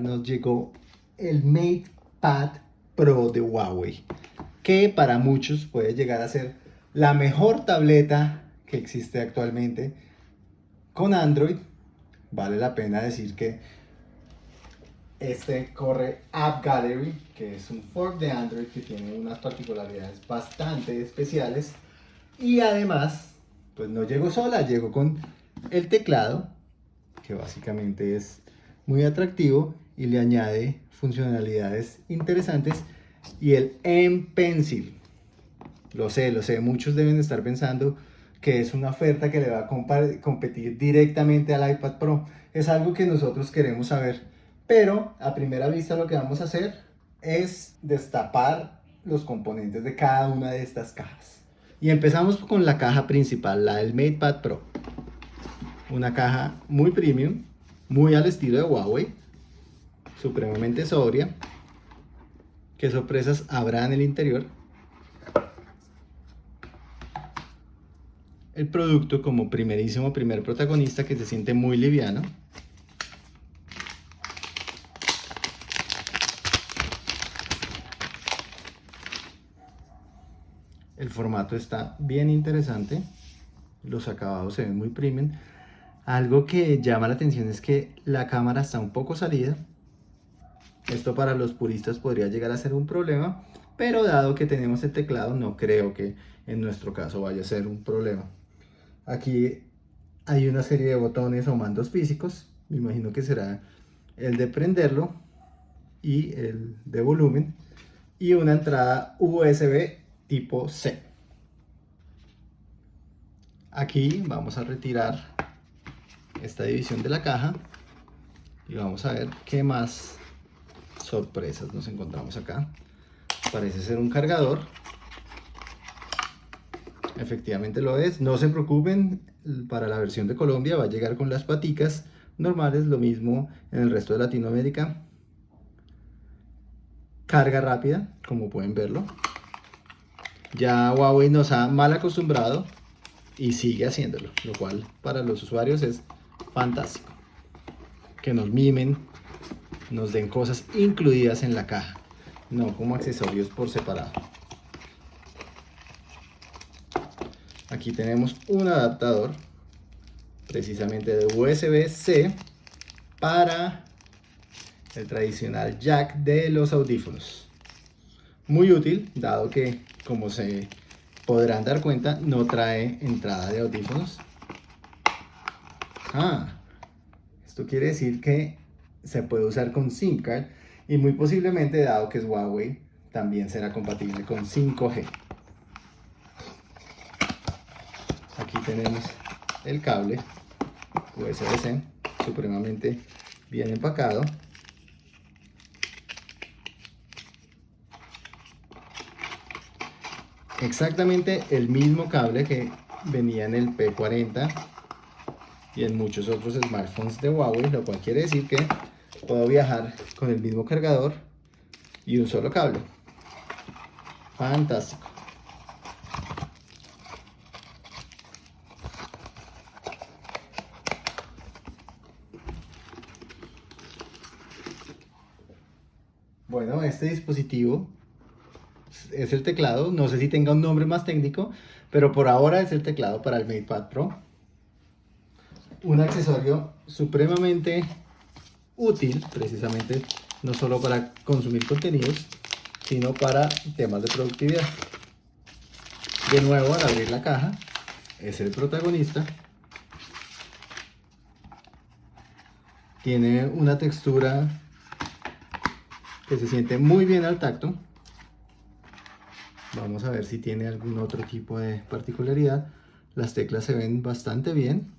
nos llegó el MatePad Pro de Huawei, que para muchos puede llegar a ser la mejor tableta que existe actualmente con Android. Vale la pena decir que este corre App Gallery, que es un fork de Android que tiene unas particularidades bastante especiales. Y además, pues no llegó sola, llegó con el teclado, que básicamente es muy atractivo y le añade funcionalidades interesantes. Y el M Pencil, lo sé, lo sé, muchos deben estar pensando que es una oferta que le va a competir directamente al iPad Pro. Es algo que nosotros queremos saber pero a primera vista lo que vamos a hacer es destapar los componentes de cada una de estas cajas. Y empezamos con la caja principal, la del MatePad Pro. Una caja muy premium, muy al estilo de Huawei, supremamente sobria. ¿Qué sorpresas habrá en el interior? El producto como primerísimo primer protagonista que se siente muy liviano. El formato está bien interesante. Los acabados se ven muy premium. Algo que llama la atención es que la cámara está un poco salida. Esto para los puristas podría llegar a ser un problema, pero dado que tenemos el teclado, no creo que en nuestro caso vaya a ser un problema. Aquí hay una serie de botones o mandos físicos. Me imagino que será el de prenderlo y el de volumen. Y una entrada USB tipo C. Aquí vamos a retirar esta división de la caja y vamos a ver qué más sorpresas nos encontramos acá. Parece ser un cargador. Efectivamente lo es. No se preocupen, para la versión de Colombia va a llegar con las paticas normales, lo mismo en el resto de Latinoamérica. Carga rápida, como pueden verlo. Ya Huawei nos ha mal acostumbrado y sigue haciéndolo, lo cual para los usuarios es fantástico. Que nos mimen, nos den cosas incluidas en la caja, no como accesorios por separado. Aquí tenemos un adaptador, precisamente de USB-C, para el tradicional jack de los audífonos. Muy útil, dado que como se podrán dar cuenta, no trae entrada de audífonos. Ah, esto quiere decir que se puede usar con SIM card y muy posiblemente, dado que es Huawei, también será compatible con 5G. Aquí tenemos el cable USB-C, supremamente bien empacado. exactamente el mismo cable que venía en el P40 y en muchos otros smartphones de Huawei, lo cual quiere decir que puedo viajar con el mismo cargador y un solo cable. Fantástico. Bueno, este dispositivo es el teclado, no sé si tenga un nombre más técnico, pero por ahora es el teclado para el MatePad Pro. Un accesorio supremamente útil, precisamente no solo para consumir contenidos, sino para temas de productividad. De nuevo, al abrir la caja, es el protagonista. Tiene una textura que se siente muy bien al tacto. Vamos a ver si tiene algún otro tipo de particularidad. Las teclas se ven bastante bien.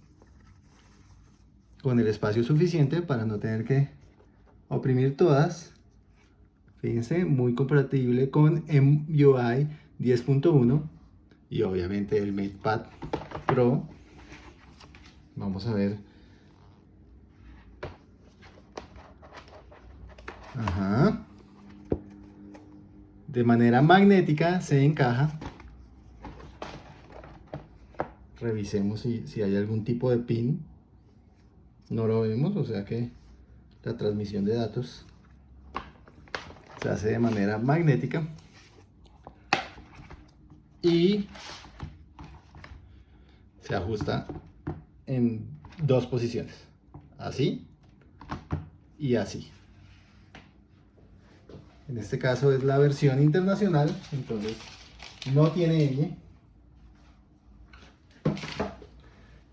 Con el espacio suficiente para no tener que oprimir todas. Fíjense, muy compatible con MUI 10.1 y obviamente el MatePad Pro. Vamos a ver. Ajá de manera magnética se encaja. Revisemos si, hay algún tipo de pin. No lo vemos, o sea que la transmisión de datos se hace de manera magnética y se ajusta en dos posiciones, así y así. En este caso es la versión internacional, entonces no tiene L.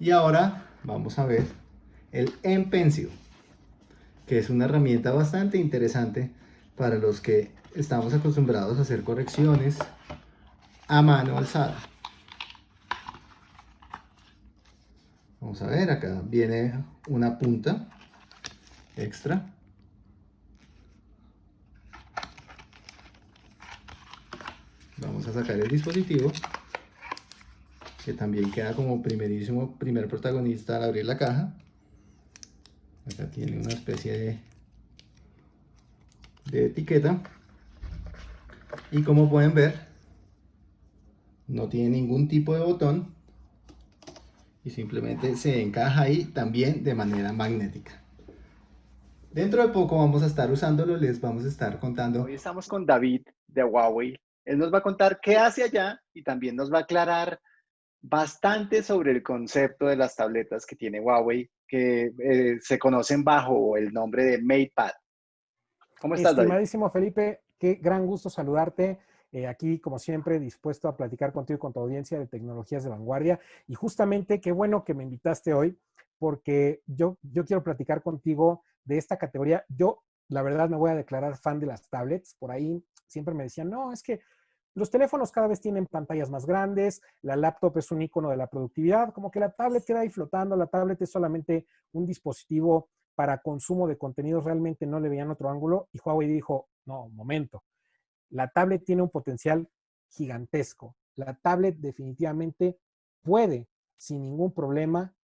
Y ahora vamos a ver el M-Pencil, que es una herramienta bastante interesante para los que estamos acostumbrados a hacer correcciones a mano alzada. Vamos a ver, acá viene una punta extra. Vamos a sacar el dispositivo, que también queda como primerísimo primer protagonista al abrir la caja. Acá tiene una especie de, de etiqueta. Y como pueden ver, no tiene ningún tipo de botón y simplemente se encaja ahí también de manera magnética. Dentro de poco vamos a estar usándolo, les vamos a estar contando. Hoy estamos con David de Huawei. Él nos va a contar qué hace allá y también nos va a aclarar bastante sobre el concepto de las tabletas que tiene Huawei, que eh, se conocen bajo el nombre de MatePad. ¿Cómo estás, Estimadísimo Felipe, qué gran gusto saludarte. Eh, aquí, como siempre, dispuesto a platicar contigo y con tu audiencia de tecnologías de vanguardia. Y justamente, qué bueno que me invitaste hoy, porque yo, yo quiero platicar contigo de esta categoría. Yo, la verdad, me voy a declarar fan de las tablets. Por ahí siempre me decían, no, es que los teléfonos cada vez tienen pantallas más grandes, la laptop es un icono de la productividad, como que la tablet queda ahí flotando, la tablet es solamente un dispositivo para consumo de contenidos, realmente no le veían otro ángulo y Huawei dijo, no, momento, la tablet tiene un potencial gigantesco. La tablet definitivamente puede, sin ningún problema,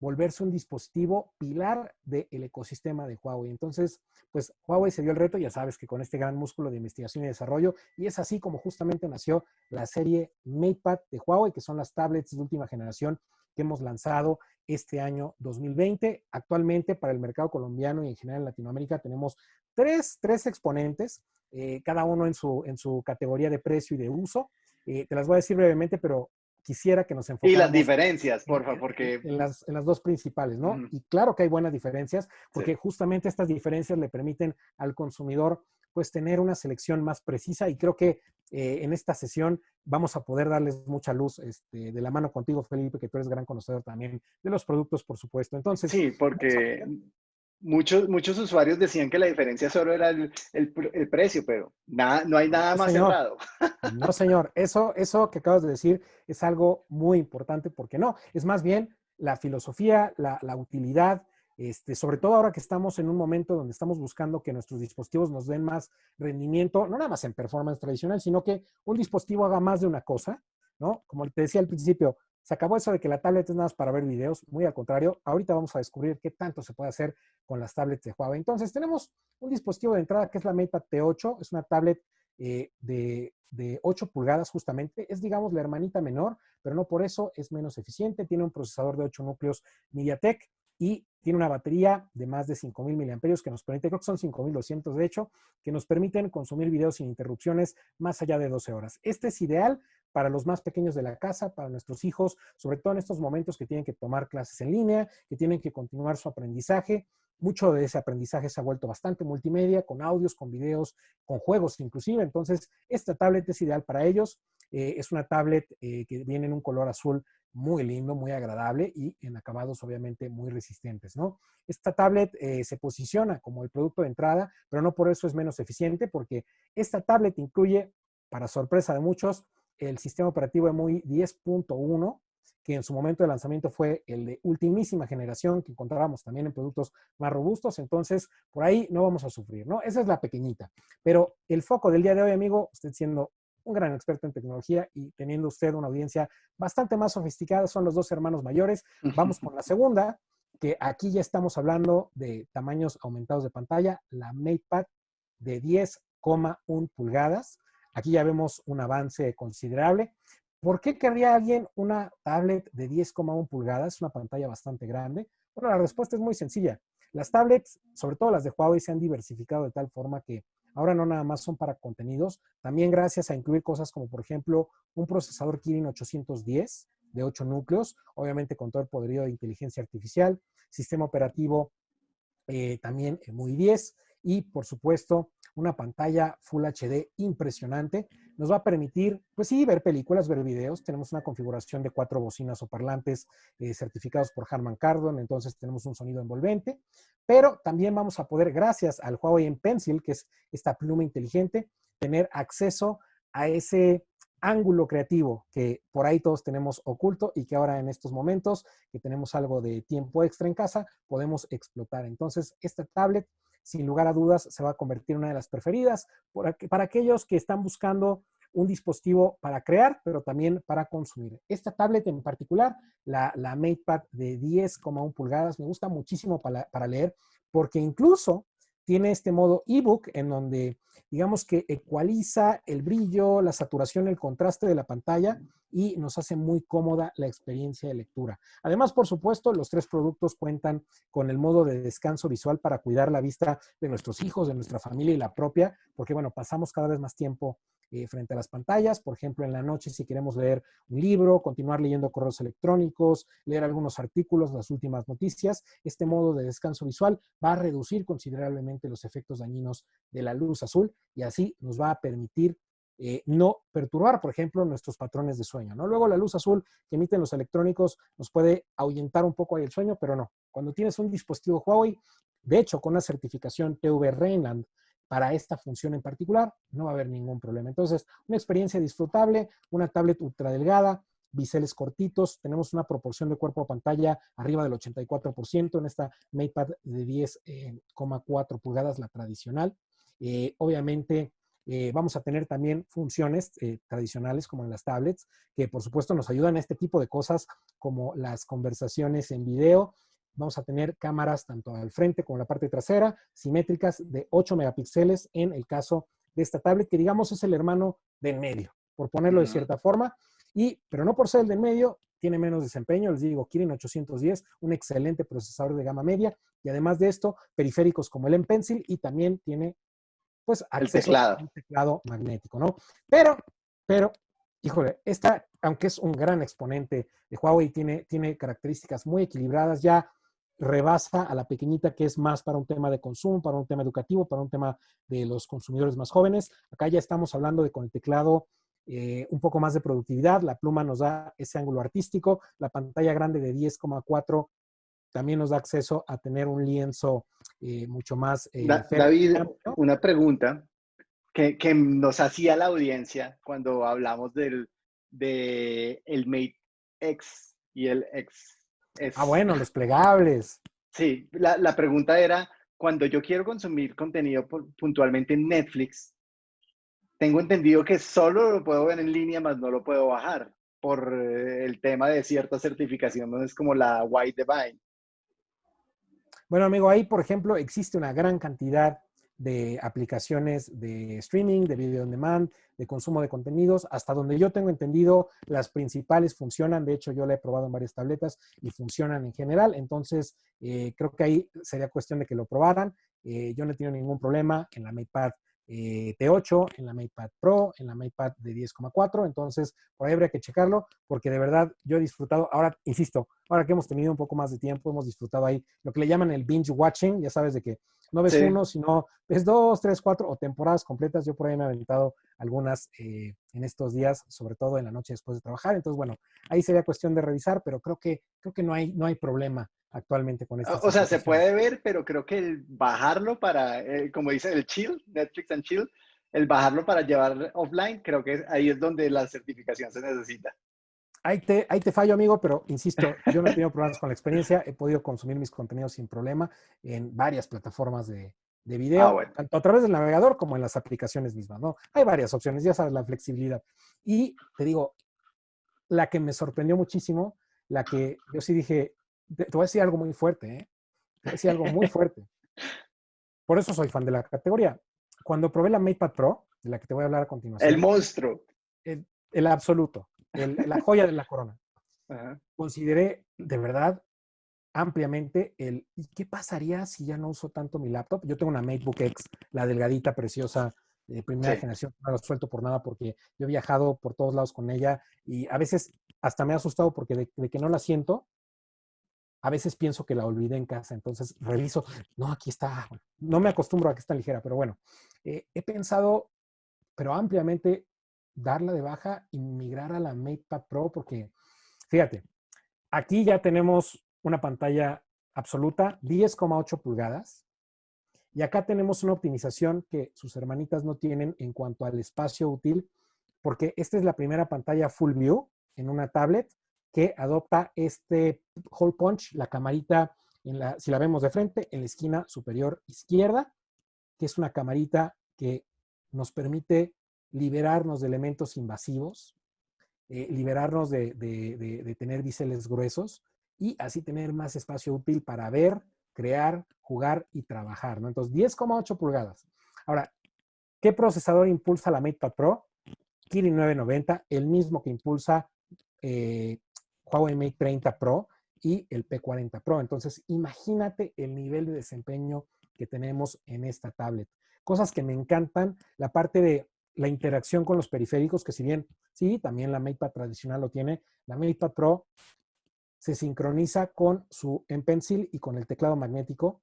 volverse un dispositivo pilar del ecosistema de Huawei. Entonces, pues Huawei se dio el reto, ya sabes que con este gran músculo de investigación y desarrollo, y es así como justamente nació la serie MatePad de Huawei, que son las tablets de última generación que hemos lanzado este año 2020. Actualmente para el mercado colombiano y en general en Latinoamérica tenemos tres, tres exponentes, eh, cada uno en su, en su categoría de precio y de uso. Eh, te las voy a decir brevemente, pero quisiera que nos enfocáramos. Y las diferencias, por favor, porque... En las, en las dos principales, ¿no? Y claro que hay buenas diferencias, porque justamente estas diferencias le permiten al consumidor pues tener una selección más precisa y creo que eh, en esta sesión vamos a poder darles mucha luz este, de la mano contigo, Felipe, que tú eres gran conocedor también de los productos, por supuesto. Entonces, sí, porque muchos, muchos usuarios decían que la diferencia solo era el, el, precio, pero nada, no hay nada más cerrado. No, señor, eso, eso que acabas de decir es algo muy importante porque no, es más bien la filosofía, la, la utilidad, este, sobre todo ahora que estamos en un momento donde estamos buscando que nuestros dispositivos nos den más rendimiento, no nada más en performance tradicional, sino que un dispositivo haga más de una cosa, ¿no? Como te decía al principio, se acabó eso de que la tablet es nada más para ver videos, muy al contrario, ahorita vamos a descubrir qué tanto se puede hacer con las tablets de Huawei. Entonces, tenemos un dispositivo de entrada que es la MatePad T8, es una tablet eh, de, de 8 pulgadas justamente, es digamos la hermanita menor, pero no por eso es menos eficiente, tiene un procesador de 8 núcleos MediaTek y tiene una batería de más de 5.000 miliamperios que nos permite, creo que son 5.200 de hecho, que nos permiten consumir videos sin interrupciones más allá de 12 horas. Este es ideal para los más pequeños de la casa, para nuestros hijos, sobre todo en estos momentos que tienen que tomar clases en línea, que tienen que continuar su aprendizaje. Mucho de ese aprendizaje se ha vuelto bastante multimedia, con audios, con videos, con juegos inclusive. Entonces, esta tablet es ideal para ellos. Eh, es una tablet eh, que viene en un color azul muy lindo, muy agradable y en acabados obviamente muy resistentes, ¿no? Esta tablet eh, se posiciona como el producto de entrada, pero no por eso es menos eficiente porque esta tablet incluye, para sorpresa de muchos, el sistema operativo EMUI 10.1, que en su momento de lanzamiento fue el de ultimísima generación, que encontrábamos también en productos más robustos, entonces por ahí no vamos a sufrir, ¿no? Esa es la pequeñita. Pero el foco del día de hoy, amigo, usted siendo un gran experto en tecnología y teniendo usted una audiencia bastante más sofisticada, son los dos hermanos mayores. Vamos con la segunda, que aquí ya estamos hablando de tamaños aumentados de pantalla, la MatePad de 10,1 pulgadas. Aquí ya vemos un avance considerable. ¿Por qué querría alguien una tablet de 10,1 pulgadas? Una pantalla bastante grande. Bueno, la respuesta es muy sencilla. Las tablets, sobre todo las de Huawei, se han diversificado de tal forma que ahora no nada más son para contenidos, también gracias a incluir cosas como, por ejemplo, un procesador Kirin 810 de 8 núcleos, obviamente con todo el poderío de inteligencia artificial, sistema operativo eh, también muy 10 y, por supuesto, una pantalla Full HD impresionante. Nos va a permitir, pues sí, ver películas, ver videos. Tenemos una configuración de cuatro bocinas o parlantes eh, certificados por Harman Kardon, entonces tenemos un sonido envolvente. Pero también vamos a poder, gracias al Huawei en Pencil, que es esta pluma inteligente, tener acceso a ese ángulo creativo que por ahí todos tenemos oculto y que ahora en estos momentos que tenemos algo de tiempo extra en casa, podemos explotar. Entonces, esta tablet sin lugar a dudas se va a convertir en una de las preferidas para aquellos que están buscando un dispositivo para crear, pero también para consumir. Esta tablet en particular, la, la MatePad de 10,1 pulgadas, me gusta muchísimo para, para leer, porque incluso tiene este modo ebook en donde digamos que ecualiza el brillo, la saturación, el contraste de la pantalla y nos hace muy cómoda la experiencia de lectura. Además, por supuesto, los tres productos cuentan con el modo de descanso visual para cuidar la vista de nuestros hijos, de nuestra familia y la propia, porque bueno, pasamos cada vez más tiempo eh, frente a las pantallas, por ejemplo, en la noche si queremos leer un libro, continuar leyendo correos electrónicos, leer algunos artículos, las últimas noticias, este modo de descanso visual va a reducir considerablemente los efectos dañinos de la luz azul y así nos va a permitir eh, no perturbar, por ejemplo, nuestros patrones de sueño. ¿no? Luego la luz azul que emiten los electrónicos nos puede ahuyentar un poco ahí el sueño, pero no. Cuando tienes un dispositivo Huawei, de hecho, con una certificación TV Rheinland para esta función en particular, no va a haber ningún problema. Entonces, una experiencia disfrutable, una tablet ultra delgada, biseles cortitos, tenemos una proporción de cuerpo a pantalla arriba del 84% en esta MatePad de 10,4 pulgadas, la tradicional. Eh, obviamente, eh, vamos a tener también funciones eh, tradicionales como en las tablets, que por supuesto nos ayudan a este tipo de cosas como las conversaciones en video. Vamos a tener cámaras tanto al frente como en la parte trasera, simétricas de 8 megapíxeles en el caso de esta tablet, que digamos es el hermano del medio, por ponerlo de cierta forma. Y, pero no por ser el del medio, tiene menos desempeño, les digo, Kirin 810, un excelente procesador de gama media, y además de esto, periféricos como el M Pencil, y también tiene pues el teclado. un teclado magnético, ¿no? Pero, pero, híjole, esta, aunque es un gran exponente de Huawei, tiene, tiene características muy equilibradas, ya rebasa a la pequeñita que es más para un tema de consumo, para un tema educativo, para un tema de los consumidores más jóvenes. Acá ya estamos hablando de con el teclado eh, un poco más de productividad, la pluma nos da ese ángulo artístico, la pantalla grande de 10,4 también nos da acceso a tener un lienzo eh, mucho más... Eh, David, una pregunta que, que, nos hacía la audiencia cuando hablamos del de el Mate X y el X. Ah, bueno, los plegables. Sí, la, la pregunta era, cuando yo quiero consumir contenido puntualmente en Netflix, tengo entendido que solo lo puedo ver en línea, más no lo puedo bajar por eh, el tema de cierta certificación, no es como la White Divine. Bueno, amigo, ahí, por ejemplo, existe una gran cantidad de aplicaciones de streaming, de video on demand, de consumo de contenidos. Hasta donde yo tengo entendido, las principales funcionan. De hecho, yo la he probado en varias tabletas y funcionan en general. Entonces, eh, creo que ahí sería cuestión de que lo probaran. Eh, yo no he tenido ningún problema en la MatePad eh, T8, en la MatePad Pro, en la MatePad de 10,4. Entonces, por ahí habría que checarlo, porque de verdad yo he disfrutado. Ahora, insisto, ahora que hemos tenido un poco más de tiempo, hemos disfrutado ahí lo que le llaman el binge watching. Ya sabes de que no ves uno, sino ves dos, tres, cuatro o temporadas completas. Yo por ahí me he aventado algunas eh, en estos días, sobre todo en la noche después de trabajar. Entonces, bueno, ahí sería cuestión de revisar, pero creo que, creo que no, hay, no hay problema actualmente con esto. O sea, se puede ver, pero creo que el bajarlo para, eh, como dice el chill, Netflix and chill, el bajarlo para llevar offline, creo que ahí es donde la certificación se necesita. Ahí te, ahí te fallo, amigo, pero insisto, yo no he tenido problemas con la experiencia, he podido consumir mis contenidos sin problema en varias plataformas de, de video, ah, tanto a través del navegador como en las aplicaciones mismas, ¿no? Hay varias opciones, ya sabes, la flexibilidad. Y te digo, la que me sorprendió muchísimo, la que yo sí dije, te, voy a decir algo muy fuerte, ¿eh? Te voy a decir algo muy fuerte. Por eso soy fan de la categoría. Cuando probé la MatePad Pro, de la que te voy a hablar a continuación. El monstruo. El, absoluto, la joya de la corona. Consideré de verdad ampliamente el ¿y qué pasaría si ya no uso tanto mi laptop? Yo tengo una MacBook X, la delgadita, preciosa, de primera generación, no la suelto por nada porque yo he viajado por todos lados con ella y a veces hasta me ha asustado porque de, que no la siento, a veces pienso que la olvidé en casa, entonces reviso, no, aquí está, no me acostumbro a que está ligera, pero bueno, eh, he pensado, pero ampliamente, darla de baja y migrar a la MatePad Pro porque, fíjate, aquí ya tenemos una pantalla absoluta, 10,8 pulgadas, y acá tenemos una optimización que sus hermanitas no tienen en cuanto al espacio útil, porque esta es la primera pantalla full view en una tablet que adopta este hole punch, la camarita, si la vemos de frente, en la esquina superior izquierda, que es una camarita que nos permite liberarnos de elementos invasivos, eh, liberarnos de, de, tener biseles gruesos y así tener más espacio útil para ver, crear, jugar y trabajar. Entonces, 10,8 pulgadas. Ahora, ¿qué procesador impulsa la MatePad Pro? Kirin 990, el mismo que impulsa eh, Huawei Mate 30 Pro y el P40 Pro. Entonces, imagínate el nivel de desempeño que tenemos en esta tablet. Cosas que me encantan, la parte de la interacción con los periféricos, que si bien, sí, también la MatePad tradicional lo tiene, la MatePad Pro se sincroniza con su M Pencil y con el teclado magnético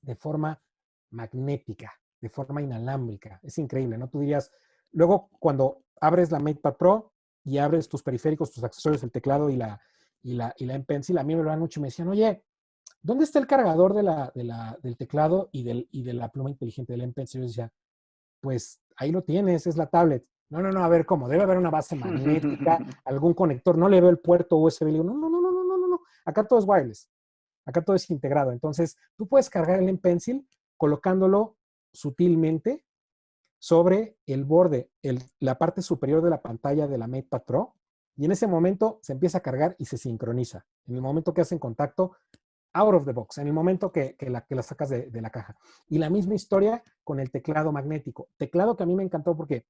de forma magnética, de forma inalámbrica. Es increíble, ¿no? Tú dirías, luego cuando abres la MatePad Pro y abres tus periféricos, tus accesorios, el teclado y la, y la, y la M Pencil, a mí me lo han mucho y me decían, oye, ¿dónde está el cargador de la, del teclado y, del, y de la pluma inteligente del M Pencil? Yo decía, pues ahí lo tienes, es la tablet. No, no, no, a ver cómo, debe haber una base magnética, algún conector, no le veo el puerto USB. Le digo, no, no, no, no, no, no, no, acá todo es wireless, acá todo es integrado. Entonces, tú puedes cargar el M Pencil colocándolo sutilmente sobre el borde, la parte superior de la pantalla de la MatePad Pro, y en ese momento se empieza a cargar y se sincroniza. En el momento que hacen contacto, out of the box, en el momento que, la, que la sacas de, de, la caja. Y la misma historia con el teclado magnético. Teclado que a mí me encantó porque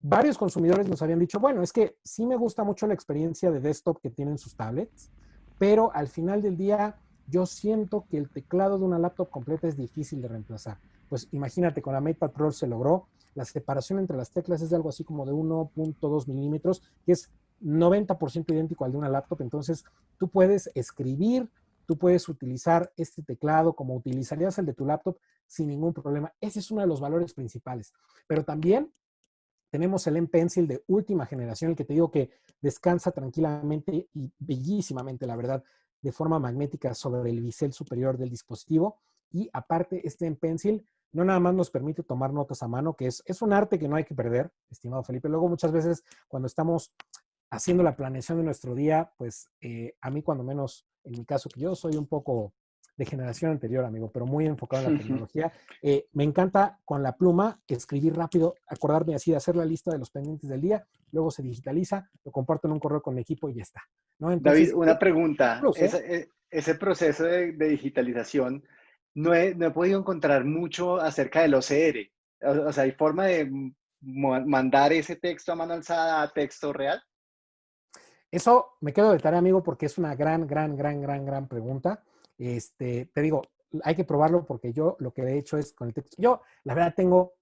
varios consumidores nos habían dicho, bueno, es que sí me gusta mucho la experiencia de desktop que tienen sus tablets, pero al final del día yo siento que el teclado de una laptop completa es difícil de reemplazar. Pues imagínate, con la MatePad Pro se logró, la separación entre las teclas es de algo así como de 1.2 milímetros, que es 90% idéntico al de una laptop, entonces tú puedes escribir, tú puedes utilizar este teclado como utilizarías el de tu laptop sin ningún problema. Ese es uno de los valores principales. Pero también tenemos el M Pencil de última generación, el que te digo que descansa tranquilamente y bellísimamente, la verdad, de forma magnética sobre el bisel superior del dispositivo. Y aparte, este M Pencil no nada más nos permite tomar notas a mano, que es, es un arte que no hay que perder, estimado Felipe. Luego, muchas veces, cuando estamos haciendo la planeación de nuestro día, pues eh, a mí cuando menos, en mi caso, que yo soy un poco de generación anterior, amigo, pero muy enfocado en la tecnología. Eh, me encanta con la pluma escribir rápido, acordarme así de hacer la lista de los pendientes del día, luego se digitaliza, lo comparto en un correo con mi equipo y ya está. David, una eh, pregunta. ¿eh? ese, proceso de, digitalización, no he, no he, podido encontrar mucho acerca del OCR. O, sea, ¿hay forma de mandar ese texto a mano alzada a texto real? Eso me quedo de tarea, amigo, porque es una gran, gran, gran, gran, gran pregunta. Este, te digo, hay que probarlo porque yo lo que he hecho es con el texto. Yo, la verdad, tengo,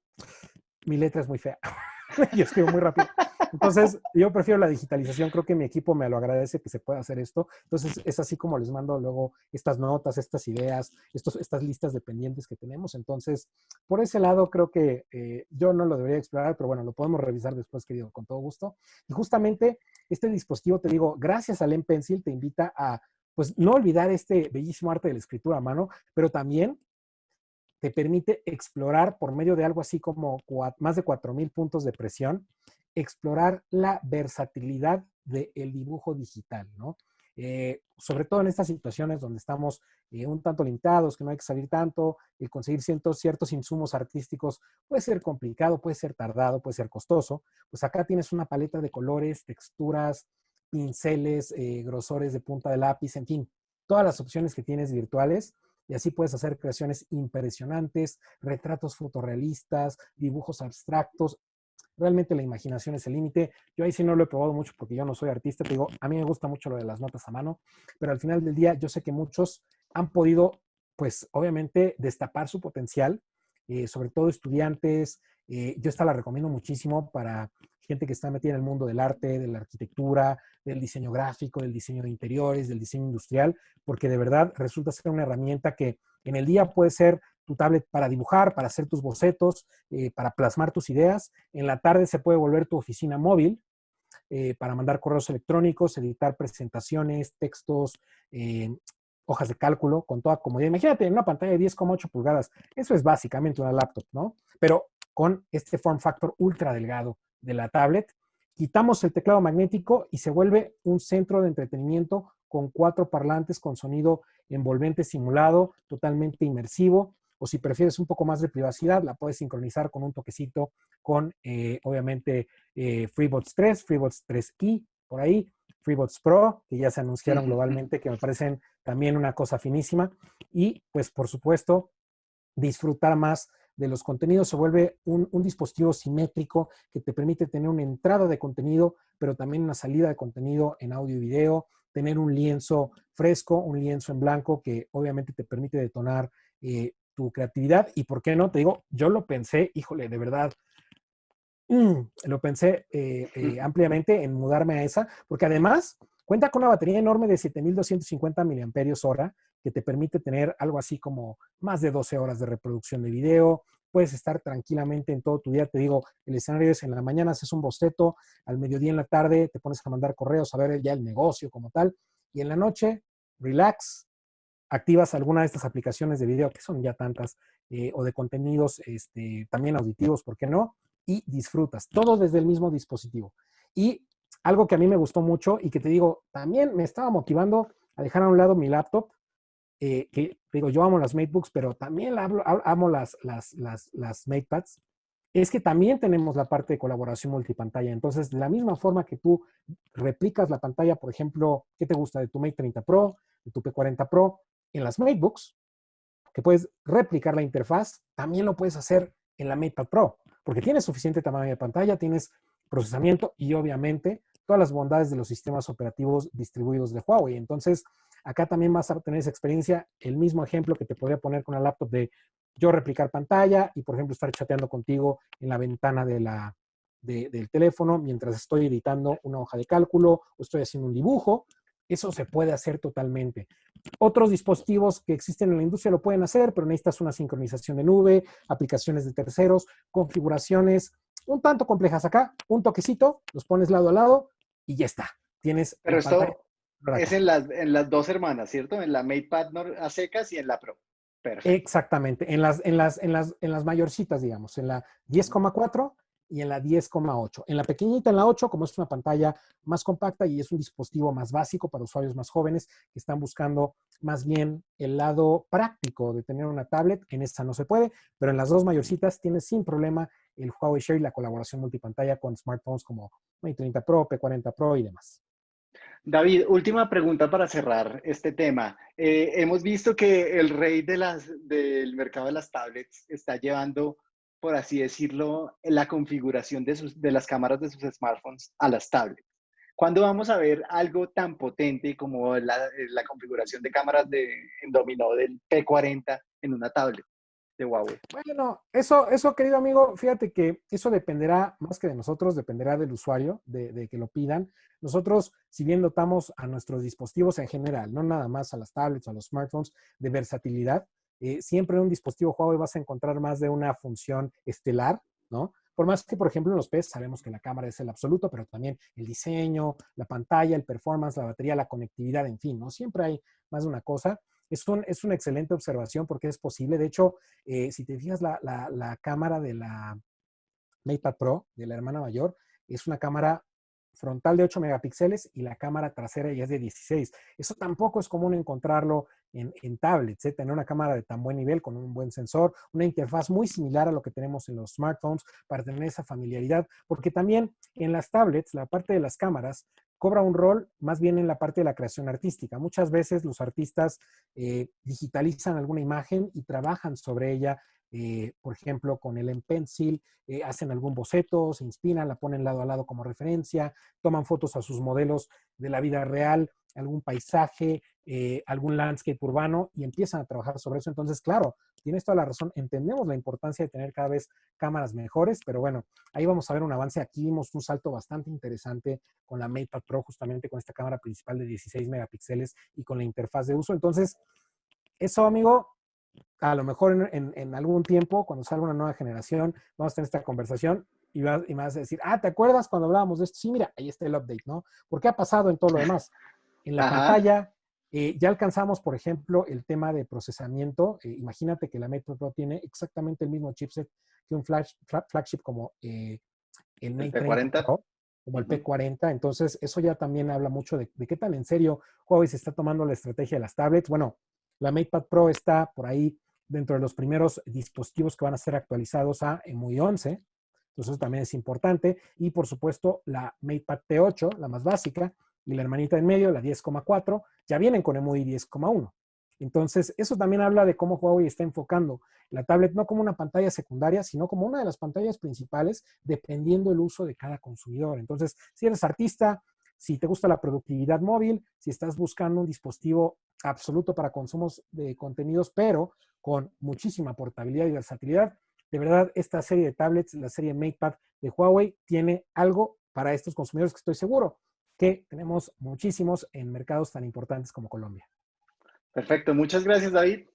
mi letra es muy fea. yo escribo muy rápido. Entonces, yo prefiero la digitalización. Creo que mi equipo me lo agradece que se pueda hacer esto. Entonces, es así como les mando luego estas notas, estas ideas, estos, estas listas de pendientes que tenemos. Entonces, por ese lado, creo que eh, yo no lo debería explorar, pero bueno, lo podemos revisar después, querido, con todo gusto. Y justamente este dispositivo, te digo, gracias al M Pencil, te invita a pues no olvidar este bellísimo arte de la escritura a mano, pero también te permite explorar por medio de algo así como más de 4.000 puntos de presión, explorar la versatilidad del dibujo digital, ¿no? Eh, sobre todo en estas situaciones donde estamos eh, un tanto limitados, que no hay que salir tanto, el conseguir ciertos, ciertos insumos artísticos puede ser complicado, puede ser tardado, puede ser costoso, pues acá tienes una paleta de colores, texturas, pinceles, eh, grosores de punta de lápiz, en fin, todas las opciones que tienes virtuales y así puedes hacer creaciones impresionantes, retratos fotorrealistas, dibujos abstractos. Realmente la imaginación es el límite. Yo ahí sí no lo he probado mucho porque yo no soy artista, te digo, a mí me gusta mucho lo de las notas a mano, pero al final del día yo sé que muchos han podido, pues obviamente, destapar su potencial, eh, sobre todo estudiantes. Eh, yo esta la recomiendo muchísimo para gente que está metida en el mundo del arte, de la arquitectura, del diseño gráfico, del diseño de interiores, del diseño industrial, porque de verdad resulta ser una herramienta que en el día puede ser tu tablet para dibujar, para hacer tus bocetos, eh, para plasmar tus ideas. En la tarde se puede volver tu oficina móvil eh, para mandar correos electrónicos, editar presentaciones, textos, eh, hojas de cálculo, con toda comodidad. Imagínate en una pantalla de 10,8 pulgadas. Eso es básicamente una laptop, ¿no? Pero con este form factor ultra delgado de la tablet, quitamos el teclado magnético y se vuelve un centro de entretenimiento con cuatro parlantes con sonido envolvente simulado, totalmente inmersivo, o si prefieres un poco más de privacidad, la puedes sincronizar con un toquecito con, eh, obviamente, eh, FreeBots 3, FreeBots 3i, por ahí, FreeBots Pro, que ya se anunciaron globalmente, que me parecen también una cosa finísima. Y, pues, por supuesto, disfrutar más de los contenidos, se vuelve un, un, dispositivo simétrico que te permite tener una entrada de contenido, pero también una salida de contenido en audio y video, tener un lienzo fresco, un lienzo en blanco que obviamente te permite detonar eh, tu creatividad y por qué no, te digo, yo lo pensé, híjole, de verdad, mm, lo pensé eh, eh, ampliamente en mudarme a esa, porque además cuenta con una batería enorme de 7250 mAh que te permite tener algo así como más de 12 horas de reproducción de video, puedes estar tranquilamente en todo tu día. Te digo, el escenario es en la mañana haces un boceto, al mediodía en la tarde te pones a mandar correos, a ver ya el negocio como tal, y en la noche, relax, activas alguna de estas aplicaciones de video, que son ya tantas, eh, o de contenidos este, también auditivos, ¿por qué no? Y disfrutas, todo desde el mismo dispositivo. Y algo que a mí me gustó mucho y que te digo, también me estaba motivando a dejar a un lado mi laptop, eh, que digo, yo amo las MateBooks, pero también amo las, las, las, las MatePads, es que también tenemos la parte de colaboración multipantalla. Entonces, de la misma forma que tú replicas la pantalla, por ejemplo, ¿qué te gusta de tu Mate 30 Pro, de tu P40 Pro? En las MateBooks, que puedes replicar la interfaz, también lo puedes hacer en la MatePad Pro, porque tienes suficiente tamaño de pantalla, tienes procesamiento y obviamente todas las bondades de los sistemas operativos distribuidos de Huawei. Entonces, acá también vas a tener esa experiencia, el mismo ejemplo que te podría poner con la laptop de yo replicar pantalla y, por ejemplo, estar chateando contigo en la ventana de la, del teléfono mientras estoy editando una hoja de cálculo o estoy haciendo un dibujo. Eso se puede hacer totalmente. Otros dispositivos que existen en la industria lo pueden hacer, pero necesitas una sincronización de nube, aplicaciones de terceros, configuraciones un tanto complejas acá, un toquecito, los pones lado a lado y ya está. Tienes pero esto es en las, en las dos hermanas, ¿cierto? En la MatePad a secas y en la Pro. Perfecto. Exactamente, en las, en, las, en, las, en las mayorcitas, digamos, en la 10,4 y en la 10,8. En la pequeñita, en la 8, como es una pantalla más compacta y es un dispositivo más básico para usuarios más jóvenes que están buscando más bien el lado práctico de tener una tablet, en esta no se puede, pero en las dos mayorcitas tienes sin problema el Huawei Share y la colaboración multipantalla con smartphones como Mate 30 Pro, P40 Pro y demás. David, última pregunta para cerrar este tema. Eh, hemos visto que el rey del mercado de las tablets está llevando por así decirlo, la configuración de, sus, de las cámaras de sus smartphones a las tablets. ¿Cuándo vamos a ver algo tan potente como la, la configuración de cámaras de, en dominó del P40 en una tablet de Huawei? Bueno, eso, eso, querido amigo, fíjate que eso dependerá más que de nosotros, dependerá del usuario, de, de que lo pidan. Nosotros, si bien dotamos a nuestros dispositivos en general, no nada más a las tablets, a los smartphones, de versatilidad, eh, siempre en un dispositivo Huawei vas a encontrar más de una función estelar, ¿no? Por más que, por ejemplo, en los PES sabemos que la cámara es el absoluto, pero también el diseño, la pantalla, el performance, la batería, la conectividad, en fin, ¿no? Siempre hay más de una cosa. Es, un, es una excelente observación porque es posible. De hecho, eh, si te fijas, la, la, la cámara de la MatePad Pro, de la hermana mayor, es una cámara frontal de 8 megapíxeles y la cámara trasera ya es de 16. Eso tampoco es común encontrarlo en, tablets, ¿eh? tener una cámara de tan buen nivel con un buen sensor, una interfaz muy similar a lo que tenemos en los smartphones para tener esa familiaridad, porque también en las tablets la parte de las cámaras cobra un rol más bien en la parte de la creación artística. Muchas veces los artistas eh, digitalizan alguna imagen y trabajan sobre ella eh, por ejemplo, con el M Pencil, eh, hacen algún boceto, se inspiran, la ponen lado a lado como referencia, toman fotos a sus modelos de la vida real, algún paisaje, eh, algún landscape urbano y empiezan a trabajar sobre eso. Entonces, claro, tienes toda la razón, entendemos la importancia de tener cada vez cámaras mejores, pero bueno, ahí vamos a ver un avance. Aquí vimos un salto bastante interesante con la MatePad Pro, justamente con esta cámara principal de 16 megapíxeles y con la interfaz de uso. Entonces, eso, amigo, a lo mejor en, algún tiempo, cuando salga una nueva generación, vamos a tener esta conversación y, vas, y me vas a decir, ah, ¿te acuerdas cuando hablábamos de esto? Sí, mira, ahí está el update, ¿no? ¿Por qué ha pasado en todo lo demás? En la pantalla eh, ya alcanzamos, por ejemplo, el tema de procesamiento. Eh, imagínate que la Metro Pro tiene exactamente el mismo chipset que un flash, flagship como eh, el Mate P40. Pro, como el P40. Entonces, eso ya también habla mucho de, de, qué tan en serio Huawei se está tomando la estrategia de las tablets. Bueno, la MatePad Pro está por ahí dentro de los primeros dispositivos que van a ser actualizados a EMUI 11. Entonces, eso también es importante. Y, por supuesto, la MatePad T8, la más básica, y la hermanita en medio, la 10,4, ya vienen con EMUI 10,1. Entonces, eso también habla de cómo Huawei está enfocando la tablet no como una pantalla secundaria, sino como una de las pantallas principales, dependiendo el uso de cada consumidor. Entonces, si eres artista, si te gusta la productividad móvil, si estás buscando un dispositivo absoluto para consumos de contenidos, pero con muchísima portabilidad y versatilidad, de verdad, esta serie de tablets, la serie MatePad de Huawei, tiene algo para estos consumidores que estoy seguro que tenemos muchísimos en mercados tan importantes como Colombia. Perfecto, muchas gracias David.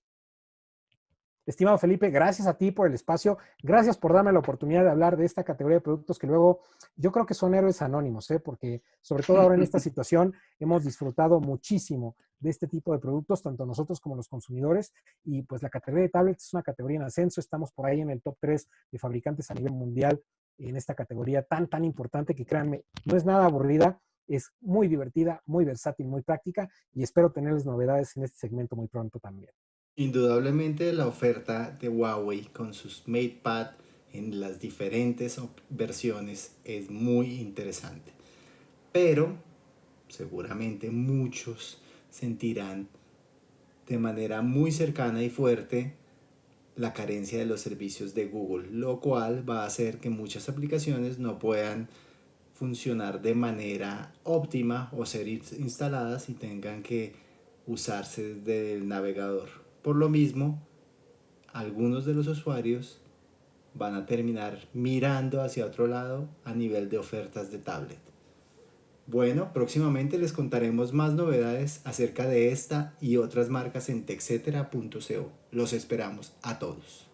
Estimado Felipe, gracias a ti por el espacio, gracias por darme la oportunidad de hablar de esta categoría de productos que luego yo creo que son héroes anónimos, ¿eh? porque sobre todo ahora en esta situación hemos disfrutado muchísimo de este tipo de productos, tanto nosotros como los consumidores, y pues la categoría de tablets es una categoría en ascenso, estamos por ahí en el top 3 de fabricantes a nivel mundial en esta categoría tan, tan importante que créanme, no es nada aburrida, es muy divertida, muy versátil, muy práctica. Y espero tenerles novedades en este segmento muy pronto también. Indudablemente la oferta de Huawei con sus MatePad en las diferentes versiones es muy interesante. Pero seguramente muchos sentirán de manera muy cercana y fuerte la carencia de los servicios de Google, lo cual va a hacer que muchas aplicaciones no puedan funcionar de manera óptima o ser instaladas y tengan que usarse desde el navegador. Por lo mismo, algunos de los usuarios van a terminar mirando hacia otro lado a nivel de ofertas de tablet. Bueno, próximamente les contaremos más novedades acerca de esta y otras marcas en texetera.co. Los esperamos a todos.